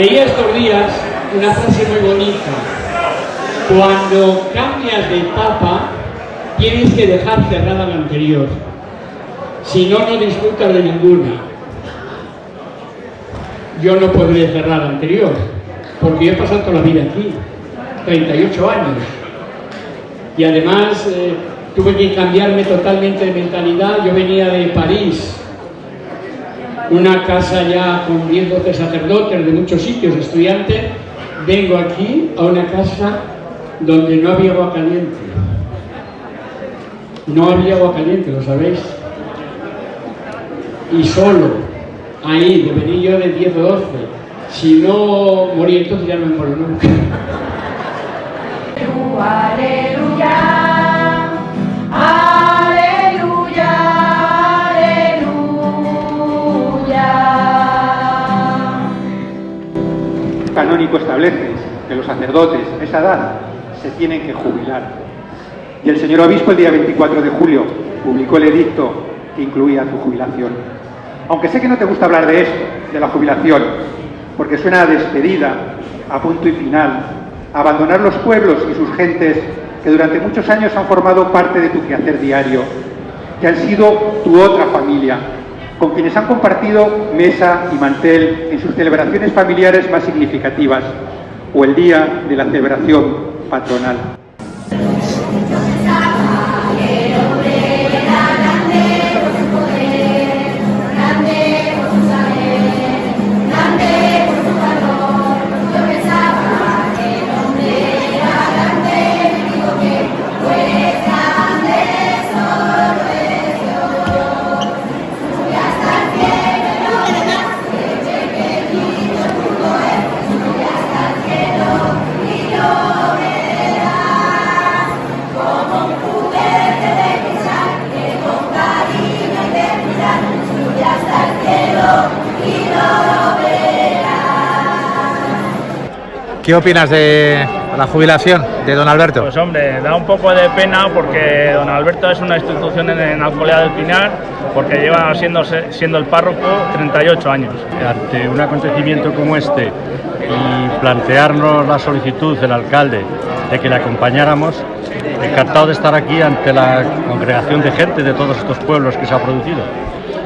Leí estos días una frase muy bonita. Cuando cambias de etapa, tienes que dejar cerrada la anterior. Si no, no disfrutas de ninguna. Yo no podré cerrar la anterior, porque yo he pasado toda la vida aquí, 38 años. Y además eh, tuve que cambiarme totalmente de mentalidad. Yo venía de París, una casa ya con 10, 12 sacerdotes de muchos sitios, estudiantes. Vengo aquí a una casa donde no había agua caliente. No había agua caliente, ¿lo sabéis? Y solo, ahí, de venir yo de 10 o 12. Si no morí entonces ya no me muero nunca. Aleluya, sacerdotes a esa edad se tienen que jubilar. Y el señor obispo el día 24 de julio publicó el edicto que incluía su jubilación. Aunque sé que no te gusta hablar de esto, de la jubilación, porque suena a despedida, a punto y final, a abandonar los pueblos y sus gentes que durante muchos años han formado parte de tu quehacer diario, que han sido tu otra familia, con quienes han compartido mesa y mantel en sus celebraciones familiares más significativas o el día de la celebración patronal. ¿Qué opinas de la jubilación de don Alberto? Pues hombre, da un poco de pena porque don Alberto es una institución en, en Alcolea del Pinar, porque lleva siendo, siendo el párroco 38 años. ante un acontecimiento como este y plantearnos la solicitud del alcalde de que le acompañáramos, encantado de estar aquí ante la congregación de gente de todos estos pueblos que se ha producido.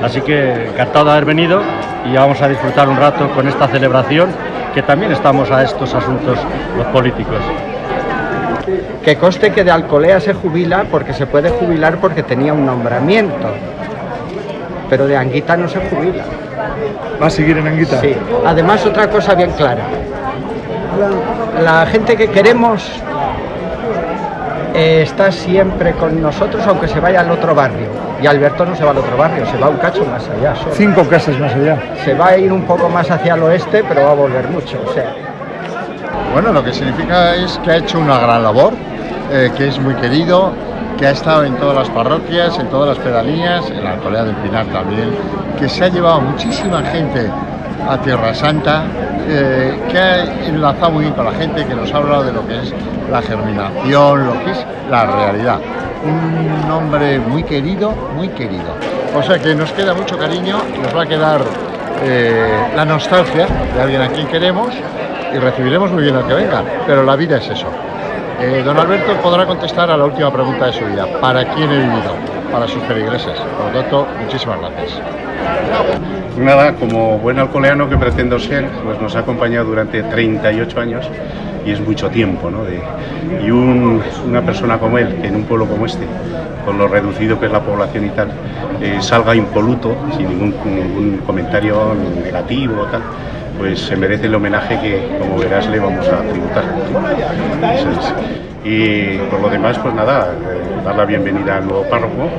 Así que encantado de haber venido y vamos a disfrutar un rato con esta celebración que también estamos a estos asuntos los políticos. Que conste que de Alcolea se jubila porque se puede jubilar porque tenía un nombramiento. Pero de Anguita no se jubila. ¿Va a seguir en Anguita? Sí. Además, otra cosa bien clara. La gente que queremos eh, está siempre con nosotros aunque se vaya al otro barrio. Y Alberto no se va al otro barrio, se va un cacho más allá. solo. Cinco casas más allá. Se va a ir un poco más hacia el oeste, pero va a volver mucho. O sea, Bueno, lo que significa es que ha hecho una gran labor, eh, que es muy querido, que ha estado en todas las parroquias, en todas las pedanías, en la Alcolea del Pinar también, que se ha llevado muchísima gente a Tierra Santa, eh, que ha enlazado muy bien con la gente, que nos ha hablado de lo que es la germinación, lo que es la realidad. Un hombre muy querido, muy querido. O sea que nos queda mucho cariño, nos va a quedar eh, la nostalgia de alguien a quien queremos y recibiremos muy bien al que venga, pero la vida es eso. Eh, don Alberto podrá contestar a la última pregunta de su vida. ¿Para quién he vivido? Para sus feligreses. Por lo tanto, muchísimas gracias. Nada, como buen alcoleano que pretendo ser, pues nos ha acompañado durante 38 años y es mucho tiempo, ¿no? Y un- una persona como él, que en un pueblo como este, con lo reducido que es la población y tal, eh, salga impoluto, sin ningún comentario negativo o tal, pues se merece el homenaje que, como verás, le vamos a tributar. Y por lo demás, pues nada, eh, dar la bienvenida al nuevo párroco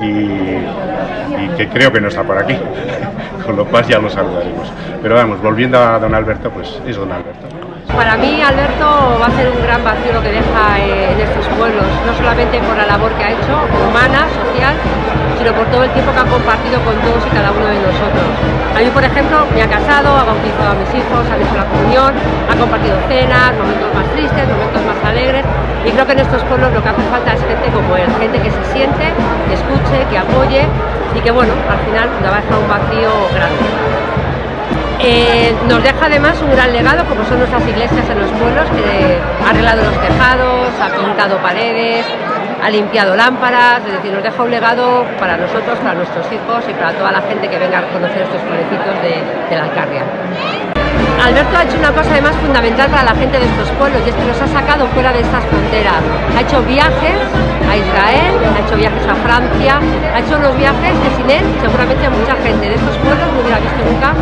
y, y que creo que no está por aquí, con lo cual ya lo saludaremos. Pero vamos, volviendo a don Alberto, pues es don Alberto. Para mí Alberto va a ser un gran vacío lo que deja eh, en estos pueblos, no solamente por la labor que ha hecho, humana, social, sino por todo el tiempo que ha compartido con todos y cada uno de nosotros. A mí, por ejemplo, me ha casado, ha bautizado a mis hijos, ha hecho la comunión, ha compartido cenas, momentos más tristes, momentos más alegres, y creo que en estos pueblos lo que hace falta es gente como él, gente que se siente, que escuche, que apoye y que, bueno, al final le va a dejar un vacío grande. Eh, nos deja además un gran legado como son nuestras iglesias en los pueblos, que ha arreglado los tejados, ha pintado paredes, ha limpiado lámparas, es decir, nos deja un legado para nosotros, para nuestros hijos y para toda la gente que venga a conocer estos pueblecitos de, la Alcarria. Alberto ha hecho una cosa además fundamental para la gente de estos pueblos y es que nos ha sacado fuera de estas fronteras. Ha hecho viajes a Israel, ha hecho viajes a Francia, ha hecho unos viajes que sin él seguramente mucha gente de estos pueblos no hubiera visto nunca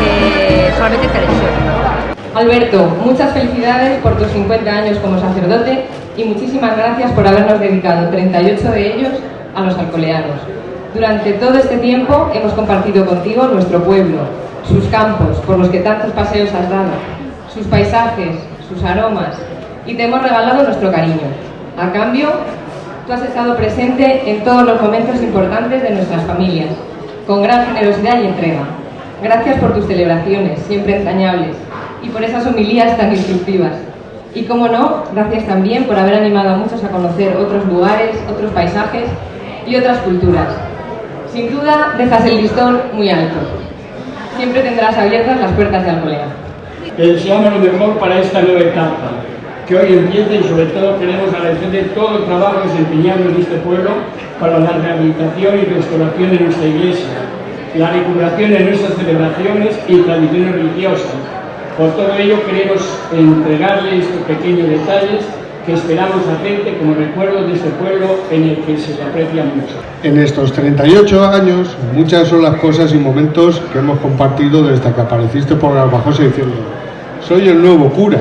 eh, solamente en televisión. Alberto, muchas felicidades por tus 50 años como sacerdote y muchísimas gracias por habernos dedicado 38 de ellos a los alcoleanos. Durante todo este tiempo hemos compartido contigo nuestro pueblo, sus campos por los que tantos paseos has dado, sus paisajes, sus aromas y te hemos regalado nuestro cariño. A cambio, tú has estado presente en todos los momentos importantes de nuestras familias, con gran generosidad y entrega. Gracias por tus celebraciones, siempre entrañables, y por esas homilías tan instructivas. Y como no, gracias también por haber animado a muchos a conocer otros lugares, otros paisajes y otras culturas. Sin duda, dejas el listón muy alto. Siempre tendrás abiertas las puertas de Alcolea. Te deseamos lo mejor para esta nueva etapa, que hoy empieza y sobre todo queremos agradecer de todo el trabajo desempeñado en este pueblo para la rehabilitación y restauración de nuestra iglesia, la recuperación de nuestras celebraciones y tradiciones religiosas. Por todo ello queremos entregarle estos pequeños detalles que esperamos hacerte como recuerdo de este pueblo en el que se te aprecia mucho. En estos 38 años, muchas son las cosas y momentos que hemos compartido desde que apareciste por Garbajosa diciendo soy el nuevo cura.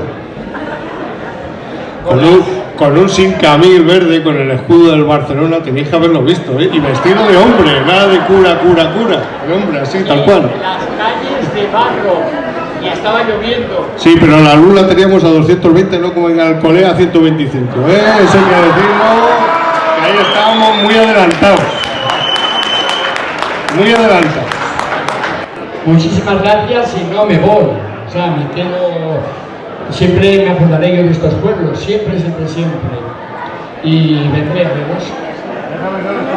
Con un sin camil verde, con el escudo del Barcelona, tenéis que haberlo visto, ¿eh? Y vestido de hombre, nada de cura, cura, cura. De hombre, así, tal cual. Las calles de barro y estaba lloviendo. Sí, pero la luz la teníamos a 220, no como en Alcolea a 125, ¿eh? Eso hay que decirlo, que ahí estábamos muy adelantados. Muy adelantados. Muchísimas gracias y no me voy. O sea, me quedo... Siempre me acordaré yo de estos pueblos, siempre, siempre, siempre. Y vendré, vemos.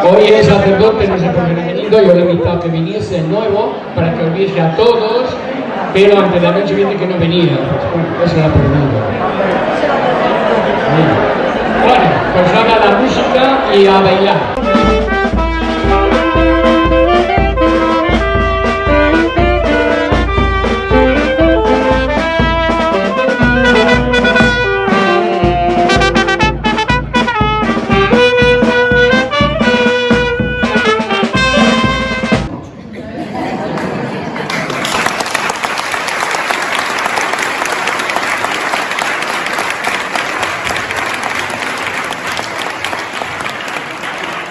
Hoy es sacerdote, no sé por venido, yo le he invitado a que viniese de nuevo para que os viese a todos, pero antes de la noche viene que no venía. Bueno, eso era. Bueno, pues ahora la música y a bailar.